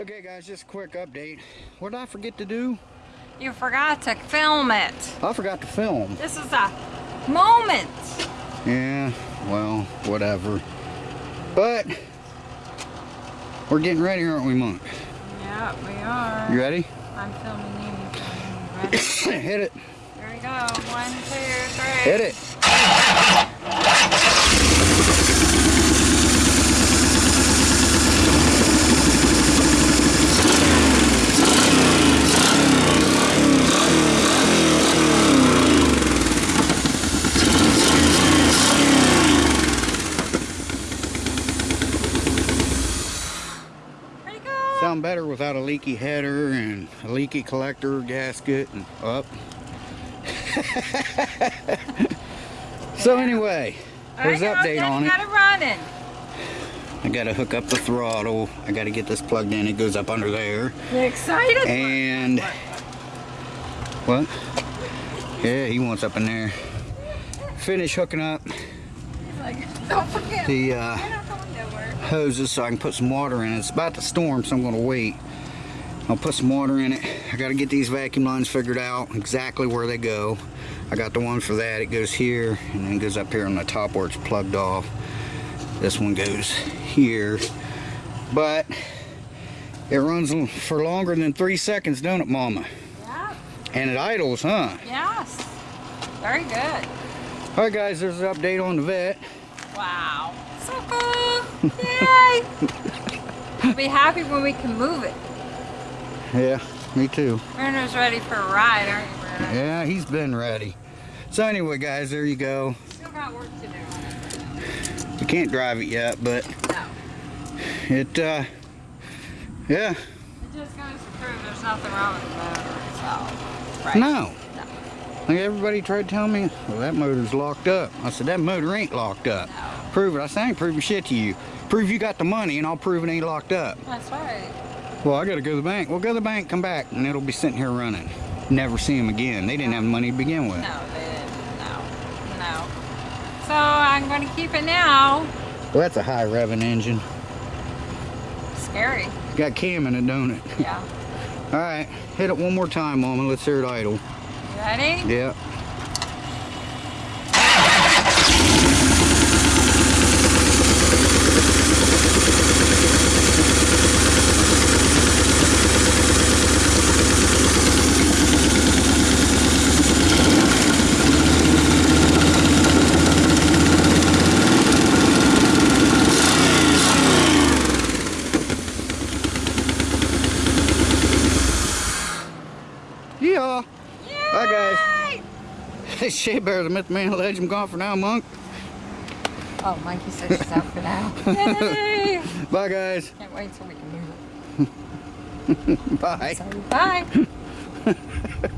Okay guys, just a quick update. What did I forget to do? You forgot to film it. I forgot to film. This is a moment. Yeah, well, whatever. But, we're getting ready, aren't we, Monk? Yeah, we are. You ready? I'm filming you. you filming me. Ready? Hit it. Here we go. One, two, three. Hit it. Here you go. Sound better without a leaky header and a leaky collector gasket and up. so anyway, there's right, update on it. Got it running. I gotta hook up the throttle. I gotta get this plugged in. It goes up under there. You excited? And what? Yeah, he wants up in there. Finish hooking up Like, don't forget. the uh, You're not going nowhere. Hoses so I can put some water in it. It's about to storm, so I'm gonna wait. I'll put some water in it. I gotta get these vacuum lines figured out exactly where they go. I got the one for that. It goes here and then it goes up here on the top where it's plugged off. This one goes here. But it runs for longer than three seconds, don't it, Mama? Yeah. And it idles, huh? Yes. Very good. All right, guys, there's an update on the Vette. Wow. So cool. Yay. We'll be happy when we can move it. Yeah, me too. Werner's ready for a ride, aren't you, Werner? Yeah, he's been ready. So anyway, guys, there you go. Still got work to do. You can't drive it yet, but No. it, uh, yeah, It just goes to prove there's nothing wrong with the motor itself. Right. no. No. Like everybody tried to tell me, well, that motor's locked up. I said, that motor ain't locked up. No. Prove it. I said, I ain't proving shit to you. Prove you got the money and I'll prove it ain't locked up. That's right. Well, I gotta go to the bank. Well, go to the bank, come back, and it'll be sitting here running. Never see him again. They didn't have the money to begin with. No, they didn't. No. No. So I'm going to keep it now. Well, that's a high revving engine. Scary. Got cam in it, don't it? Yeah. All right, hit it one more time, Mama. Let's hear it idle. You ready? Yeah. Bye, guys. Hey, Shea Bear, the Myth Man Legend, gone for now, Monk. Oh, Mikey said she's out for now. Yay! Bye, guys. Can't wait till we can move it. Bye. Bye.